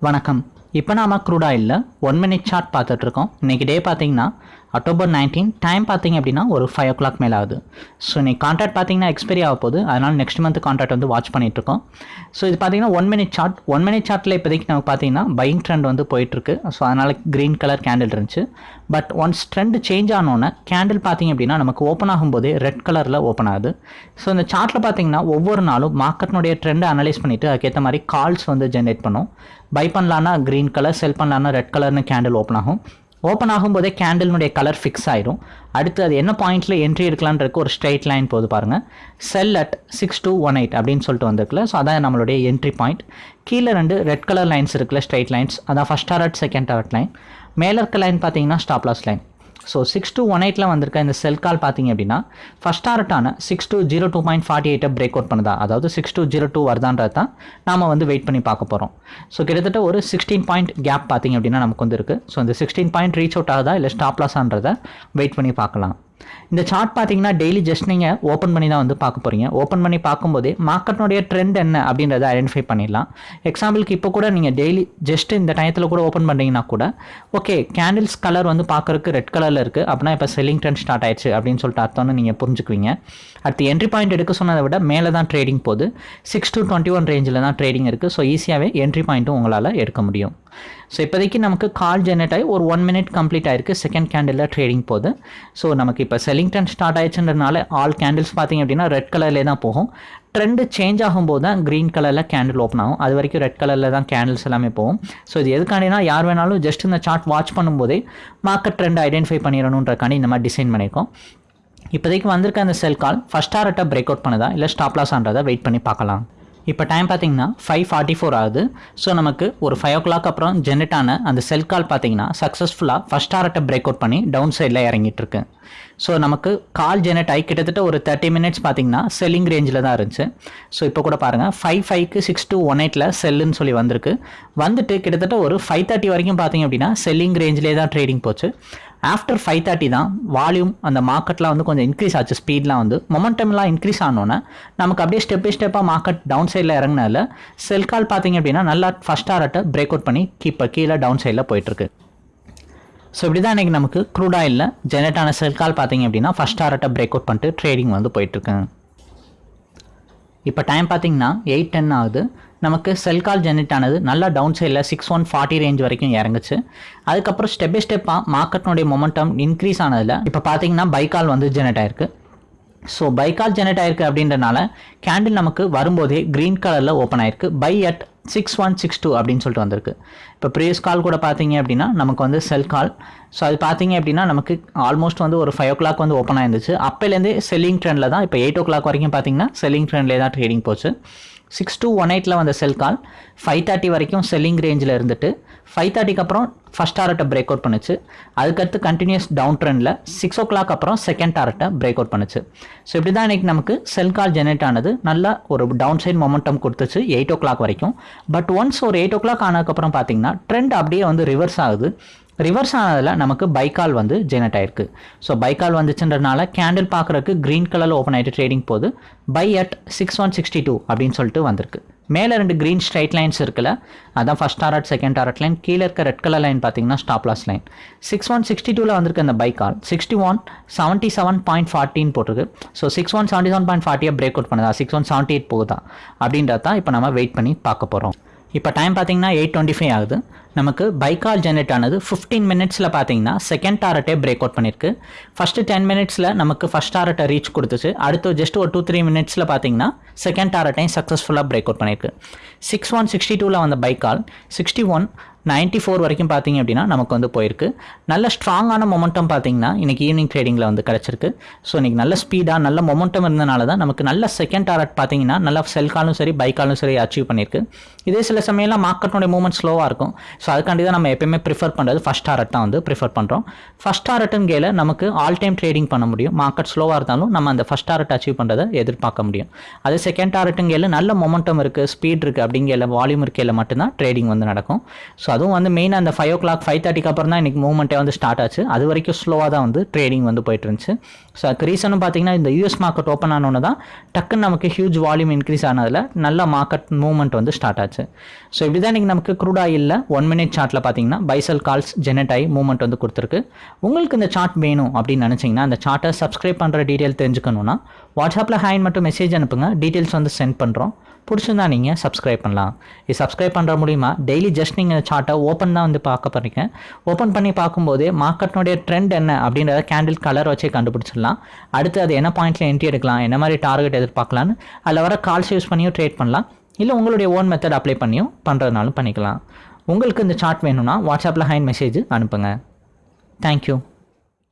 வணக்கம். இப்போ நாம க்ரூட் ஒன் மினிட் சார்ட் பார்த்துட்ருக்கோம் இன்றைக்கி டே பார்த்திங்கன்னா அக்டோபர் நைன்டீன் டைம் பார்த்தீங்க அப்படின்னா ஒரு ஃபைவ் ஓ கிளாக் மேலே ஆகுது ஸோ நீங்கள் கான்ட்ராக்ட் பார்த்தீங்கன்னா எக்ஸ்பைரி ஆக போகுது. அதனால் நெக்ஸ்ட் மந்த் கான்ட்ராக்ட் வந்து வாட்ச் பண்ணிகிட்ருக்கோம் ஸோ இது பார்த்தீங்கன்னா one minute chart one minute சார்ட்டில் இப்போதைக்கு நமக்கு பார்த்தீங்கன்னா பையிங் ட்ரெண்ட் வந்து போயிட்டுருக்கு ஸோ அதனால் க்ரீன் கலர் கேண்டில் இருந்துச்சு. பட் ஒன்ஸ் ட்ரெண்ட் சேஞ்ச் ஆனோன்னே கேண்டில் பார்த்தீங்க அப்படின்னா நமக்கு ஓப்பன் ஆகும்போதே ரெட் கலரில் ஓப்பன் ஆகுது. ஸோ இந்த சார்ட்டில் பார்த்தீங்கன்னா ஒவ்வொரு நாளும் மார்க்கெட்னுடைய ட்ரெண்டை அனலைஸ் பண்ணிவிட்டு அதுக்கேற்ற மாதிரி கால்ஸ் வந்து ஜென்ரேட் பண்ணும். பை பண்ணலான்னா க்ரீன் கலர் செல் பண்ணலான்னா ரெட் கலர்னு கேண்டில் ஓப்பன் ஆகும். ஓப்பன் ஆகும்போதே கேண்டிலுடைய கலர் ஃபிக்ஸ் ஆயிடும் அடுத்து அது என்ன பாயிண்ட்டில் என்ட்ரி எடுக்கலான்றக்கு ஒரு ஸ்ட்ரைட் லைன் போது பாருங்கள் sell at six two one eight அப்படின்னு சொல்லிட்டு வந்திருக்குல்ல. ஸோ அதான் நம்மளுடைய என்ட்ரி பாயிண்ட் கீழே ரெண்டு ரெட் கலர் லைன்ஸ் இருக்குல்ல ஸ்ட்ரைட் லைன்ஸ் அதான் first target second target line மேலே இருக்க லைன் பார்த்தீங்கன்னா stop loss line so six two one எயிட்டில் வந்திருக்க இந்த செல் கால் பார்த்தீங்க அப்படின்னா first டார்ட்டான six two zero two point forty எயிட்டை break out பண்ணுதா? அதாவது சிக்ஸ் டூ ஜீரோ டூ வருதான்றது தான் நாம் வந்து வெயிட் பண்ணி பார்க்க போகிறோம் ஸோ கிட்டத்தட்ட ஒரு சிக்ஸ்டீன் பாயிண்ட் கேப் பார்த்தீங்க அப்படின்னா நமக்கு வந்து இருக்குது ஸோ இந்த சிக்ஸ்டீன் பாயிண்ட் ரீச் அவுட் ஆகுதா இல்லை ஸ்டாப் லாஸான்றதை வெயிட் பண்ணி பார்க்கலாம். இந்த சார்ட் பார்த்தீங்கன்னா டெய்லி ஜஸ்ட் நீங்கள் ஓப்பன் பண்ணி தான் வந்து பார்க்க போகிறீங்க ஓப்பன் பண்ணி பார்க்கும்போதே மார்க்கெட்னுடைய ட்ரெண்ட் என்ன அப்படின்றத ஐடென்டிஃபை பண்ணிடலாம். எக்ஸாம்பிளுக்கு இப்போ கூட நீங்கள் டெய்லி ஜஸ்ட் இந்த டயத்தில் கூட ஓப்பன் பண்ணுறீங்கன்னா கூட ஓகே கேண்டில்ஸ் கலர் வந்து பார்க்குறக்கு ரெட் கலரில் இருக்குது அப்படின்னா இப்போ செல்லிங் ட்ரெண்ட் ஸ்டார்ட் ஆயிடுச்சு அப்படின்னு சொல்லிட்டு அர்த்தம்னு நீங்கள் புரிஞ்சுக்குவீங்க. அடுத்து என்ட்ரி பாயிண்ட் எடுக்க சொன்னதை விட மேலே தான் ட்ரேடிங் போகுது. சிக்ஸ் டு டுவெண்ட்டி ஒன் ரேஞ்சில் தான் ட்ரேடிங் இருக்குது ஸோ ஈஸியாகவே என்ட்ரி பாயிண்ட்டும் உங்களால் எடுக்க முடியும். ஸோ இப்போதைக்கு நமக்கு கால் ஜெனரேட் ஆகி ஒரு ஒன் மினிட் கம்ப்ளீட் ஆயிருக்கு. செகண்ட் கேண்டிலில் ட்ரேடிங் போகுது. ஸோ நமக்கு இப்போ செல்லிங் ட்ரெண்ட் ஸ்டார்ட் ஆயிடுச்சுன்றதுனால ஆல் கேண்டில்ஸ் பார்த்தீங்க அப்படின்னா ரெட் கலர்லேயே தான் போகும். ட்ரெண்டு சேஞ்ச் ஆகும்போது தான் க்ரீன் கலரில் கேண்டில் ஓப்பன் ஆகும். அது வரைக்கும் ரெட் கலரில் தான் கேண்டில்ஸ் எல்லாமே போகும். ஸோ இது எதுக்காண்டினா யார் வேணாலும் ஜஸ்ட் இந்த சார்ட் வாட்ச் பண்ணும்போதே மார்க்கெட் ட்ரெண்ட் ஐடென்டிஃபை பண்ணிடணுன்றக்காண்டி இந்த மாதிரி டிசைன் பண்ணியிருக்கோம். இப்போதைக்கு வந்திருக்க அந்த செல் கால் ஃபஸ்ட் டாரட்டை பிரேக் அவுட் பண்ணுதா? இல்லை ஸ்டாப் லாஸான்றதை வெயிட் பண்ணி பார்க்கலாம். இப்போ டைம் பார்த்தீங்கன்னா ஃபைவ் ஃபார்ட்டி ஃபோர் ஆகுது. ஸோ நமக்கு ஒரு ஃபைவ் ஓ கிளாக் அப்புறம் ஜெனரேட் ஆன அந்த செல் கால் பார்த்தீங்கன்னா சக்ஸஸ்ஃபுல்லாக ஃபஸ்ட் ஆர்ட்டை பிரேக் அவுட் பண்ணி டவுன் சைடில் இறங்கிட்டு இருக்கு. ஸோ நமக்கு கால் ஜெனரேட் ஆகி கிட்டத்தட்ட ஒரு தேர்ட்டி மினிட்ஸ் பார்த்தீங்கன்னா செல்லிங் ரேஞ்சில் தான் இருந்துச்சு. ஸோ இப்போ கூட பாருங்கள் ஃபைவ் ஃபைவ்க்கு சிக்ஸ் டூ ஒன் எயிட்டில் செல்லுன்னு சொல்லி வந்திருக்கு. வந்துட்டு கிட்டத்தட்ட ஒரு ஃபைவ் தேர்ட்டி வரைக்கும் பார்த்தீங்க அப்படின்னா செல்லிங் ரேஞ்சிலே தான் ட்ரேடிங் போச்சு. ஆஃப்டர் ஃபைவ் தேர்ட்டி தான் வால்யூம் அந்த மார்க்கெட்லாம் வந்து கொஞ்சம் இன்க்ரீஸ் ஆச்சு. ஸ்பீட்லாம் வந்து மொமெண்டம்லாம் இன்க்ரீஸ் ஆனோன்னே நமக்கு அப்படியே ஸ்டெப் பை ஸ்டெப்பாக மார்க்கெட் டவுன் சைடில் இறங்கினால செல் கால் பார்த்தீங்க அப்படின்னா நல்லா ஃபஸ்ட் டாரட்டை பிரேக் அவுட் பண்ணி கீப்பை கீழே டவுன் சைடில் போயிட்டுருக்கு. ஸோ இப்படி தான் இன்றைக்கி நமக்கு க்ரூட் ஆயிலில் ஜெனரேட் ஆன செல் கால் பார்த்தீங்க அப்படின்னா ஃபஸ்ட் டாரட்டை பிரேக் அவுட் பண்ணிட்டு ட்ரேடிங் வந்து போயிட்டுருக்குங்க இப்போ டைம் பார்த்தீங்கன்னா எயிட் டென் ஆகுது. நமக்கு செல் கால் ஜெனரேட் ஆனது நல்லா டவுன் சைடில் சிக்ஸ் ஒன் ஃபார்ட்டி ரேஞ்ச் வரைக்கும் இறங்குச்சு. அதுக்கப்புறம் ஸ்டெப் பை ஸ்டெப்பாக மார்க்கெட்னுடைய மொமெண்டம் இன்க்ரீஸ் ஆனதில் இப்போ பார்த்தீங்கன்னா பைக்கால் வந்து ஜெனரேட் ஆயிருக்கு. ஸோ பைக்கால் ஜெனரேட் ஆயிருக்கு அப்படின்றனால கேண்டில் நமக்கு வரும்போதே க்ரீன் கலரில் ஓப்பன் ஆயிருக்கு. Buy at six one six two அப்படின்னு சொல்லிட்டு வந்திருக்கு. இப்போ ப்ரீவியஸ் கால் கூட பார்த்தீங்க அப்படின்னா நமக்கு வந்து செல் கால் ஸோ அது பார்த்தீங்க அப்படின்னா நமக்கு ஆல்மோஸ்ட் வந்து ஒரு ஃபைவ் ஓ கிளாக் வந்து ஓப்பன் ஆயிருந்துச்சு. அப்போலேருந்தே செல்லிங் ட்ரெண்டில் தான் இப்போ எயிட் ஓ கிளாக் வரைக்கும் பார்த்தீங்கன்னா செல்லிங் ட்ரெண்ட்லேயே தான் ட்ரேடிங் போச்சு. சிக்ஸ் டூ ஒன் எயிட்டில் வந்த செல் கால் ஃபைவ் தேர்ட்டி வரைக்கும் செல்லிங் ரேஞ்சில் இருந்துட்டு ஃபைவ் தேர்ட்டிக்கு அப்புறம் ஃபஸ்ட் டாரட்டை பிரேக் அவுட் பண்ணுச்சு. அதுக்கடுத்து கண்டினியூஸ் டவுன் ட்ரெண்டில் சிக்ஸ் ஓ கிளாக் அப்புறம் செகண்ட் டாரட்டை பிரேக் அவுட் பண்ணுச்சு. ஸோ இப்படி தான் இன்றைக்கி நமக்கு செல் கால் ஜெனரேட் ஆனது. நல்லா ஒரு டவுன் சைட் மொமெண்டம் கொடுத்துச்சு எயிட் ஓ கிளாக் வரைக்கும். பட் ஒன்ஸ் ஒரு எயிட் ஓ கிளாக் ஆனதுக்கப்புறம் பார்த்தீங்கன்னா ட்ரெண்ட் அப்படியே வந்து ரிவர்ஸ் ஆகுது. ரிவர்ஸ் ஆனதில் நமக்கு பைக்கால் வந்து ஜெனரேட் ஆயிருக்கு. ஸோ பைக்கால் வந்துச்சுன்றனால கேண்டில் பார்க்குறக்கு க்ரீன் கலரில் ஓப்பன் ஆகிட்டு ட்ரேடிங் போது buy at six one sixty two அப்படின்னு சொல்லிட்டு வந்திருக்கு. மேலே ரெண்டு க்ரீன் ஸ்ட்ரைட் லைன்ஸ் இருக்குல்ல? அதான் first target second target line கீழே இருக்க ரெட் கலர் லைன் பார்த்தீங்கன்னா stop loss line six one sixty டூவில் வந்திருக்கு அந்த buy call sixty one seventy seven point ஃபார்ட்டின் போட்டிருக்கு. So six one seventy seven point ஃபார்ட்டியாக break out பண்ணுதா? சிக்ஸ் ஒன் செவன்ட்டி எயிட் போகுதா? அப்படின்றத தான் இப்போ நம்ம வெயிட் பண்ணி பார்க்க போகிறோம் இப்போ டைம் பார்த்தீங்கன்னா எயிட் டுவெண்ட்டி ஃபைவ் ஆகுது. நமக்கு பைக்கால் ஜென்ரேட் ஆனது ஃபிஃப்டீன் மினிட்ஸில் பார்த்தீங்கன்னா செகண்ட் டாரட்டே பிரேக் அவுட் பண்ணியிருக்கு ஃபஸ்ட்டு டென் மினிட்ஸில் நமக்கு ஃபஸ்ட் டாரட்டை ரீச் கொடுத்துச்சு. அடுத்து ஜஸ்ட் ஒரு டூ த்ரீ மினிட்ஸில் பார்த்தீங்கன்னா செகண்ட் டாரட்டையும் சக்ஸஸ்ஃபுல்லாக பிரேக் அவுட் பண்ணியிருக்கு சிக்ஸ் ஒன் சிக்ஸ்டி டூவில் வந்த பைக்கால் சிக்ஸ்டி ஒன் நைன்ட்டி ஃபோர் வரைக்கும் பார்த்தீங்க அப்படின்னா நமக்கு வந்து போயிருக்கு. நல்ல ஸ்ட்ராங்கான மொமெண்டம் பார்த்தீங்கன்னா இன்றைக்கி ஈவினிங் ட்ரேடிங்கில் வந்து கிடச்சிருக்கு. ஸோ இன்றைக்கி நல்ல ஸ்பீடாக நல்ல மொமெண்டம் இருந்தனால தான் நமக்கு நல்ல செகண்ட் டாரட் பார்த்தீங்கன்னா நல்லா செல்காலும் சரி பைக்காலும் சரி அச்சீவ் பண்ணியிருக்கு. இதே சில சமயம்லாம் மார்க்கெட்டோடைய மூவ்மெண்ட் ஸ்லோவாக இருக்கும். ஸோ அதுக்காண்டி தான் நம்ம எப்பயுமே ப்ரிஃபர் பண்ணுறது ஃபஸ்ட் டாரட் தான் வந்து ப்ரிஃபர் பண்ணுறோம் ஃபஸ்ட் டாரட்டுன்னு நமக்கு ஆல் டைம் ட்ரேடிங் பண்ண முடியும். மார்க்கெட் ஸ்லோவாக இருந்தாலும் நம்ம அந்த ஃபஸ்ட் டாரட் அச்சீவ் பண்ணுறதை எதிர்பார்க்க முடியும். அதே செகண்ட் டாரட்டுங்கேல நல்ல மொமெண்டம் இருக்குது ஸ்பீட் இருக்குது அப்படிங்கிற வால்யூம் இருக்கையில் மட்டும்தான் ட்ரேடிங் வந்து நடக்கும். ஸோ அதுவும் வந்து மெயினாக அந்த ஃபைவ் ஓ கிளாக் ஃபைவ் தேர்ட்டிக்கு அப்புறம் தான் இன்றைக்கி மூவ்மெண்ட்டே வந்து ஸ்டார்ட் ஆச்சு. அது வரைக்கும் ஸ்லோவாக தான் வந்து ட்ரேடிங் வந்து போயிட்டு இருந்துச்சு. ஸோ அதுக்கு ரீசனும் பார்த்தீங்கன்னா இந்த யூஎஸ் மார்க்கெட் ஓப்பன் ஆனோன்னு தான் டக்குன்னு நமக்கு ஹியூஜ் வால்யூம் இன்க்ரீஸ் ஆனதில் நல்ல மார்க்கெட் மூவ்மெண்ட் வந்து ஸ்டார்ட் ஆச்சு. ஸோ இப்படி தான் இன்றைக்கி நமக்கு க்ரூட் ஆயிலில் ஒன் மினிட் சார்ட்டில் பார்த்தீங்கன்னா பைசல் கால்ஸ் ஜெனட் ஆகி மூவ்மெண்ட் வந்து கொடுத்துருக்கு. உங்களுக்கு இந்த சார்ட் வேணும் அப்படின்னு நினச்சிங்கன்னா அந்த சார்ட்டை சப்ஸ்கிரைப் பண்ணுற டீட்டெயில் தெரிஞ்சுக்கணுன்னா வாட்ஸ்அப்பில் ஹேண்ட் மட்டும் மெசேஜ் அனுப்புங்க. டீட்டெயில்ஸ் வந்து சென்ட் பண்ணுறோம் பிடிச்சிருந்தா நீங்கள் சப்ஸ்கிரைப் பண்ணலாம். இது சப்ஸ்கிரைப் பண்ணுற மூலிமா டெய்லி ஜஸ்ட் நீங்கள் சார்ட்டை ஓப்பன் தான் வந்து பார்க்க போகிறீங்க ஓப்பன் பண்ணி பார்க்கும்போது மார்க்கெட்னுடைய ட்ரெண்ட் என்ன அப்படின்றத கேண்டில் கலர் வச்சே கண்டுபிடிச்சிடலாம். அடுத்து அது என்ன பாயிண்ட்டில் என்ட்ரி எடுக்கலாம் என்ன மாதிரி டார்கெட் எதிர்பார்க்கலான்னு அதில் வர கால்ஸ் யூஸ் பண்ணியும் ட்ரேட் பண்ணலாம். இல்லை உங்களுடைய ஓன் மெத்தட் அப்ளை பண்ணியும் பண்ணுறதுனாலும் பண்ணிக்கலாம். உங்களுக்கு இந்த சார்ட் வேணும்னா வாட்ஸ்அப்பில் ஹைன் மெசேஜ் அனுப்புங்க. தேங்க்யூ